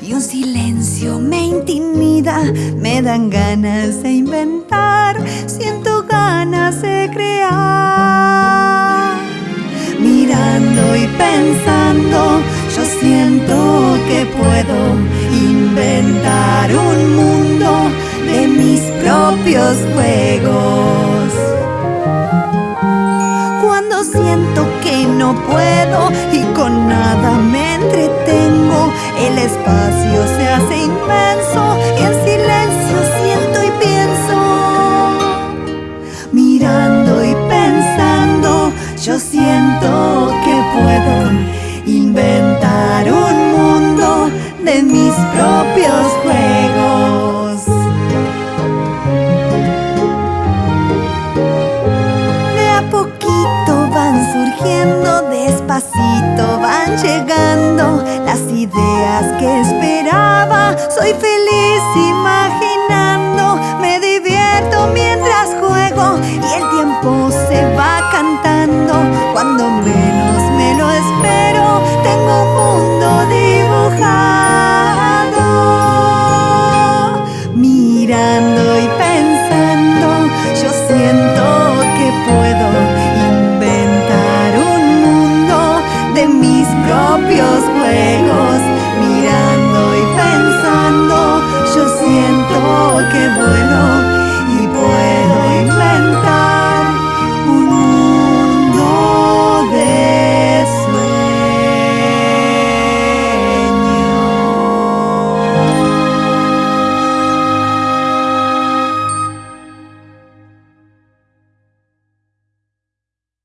y un silencio me intimida. Me dan ganas de inventar, siento ganas de crear. Mirando y pensando, yo siento que puedo inventar un mundo de mis propios juegos. Cuando siento que no puedo y con nada yo siento que puedo inventar un mundo de mis propios juegos. De a poquito van surgiendo, despacito van llegando las ideas que esperaba. Soy feliz imaginando again.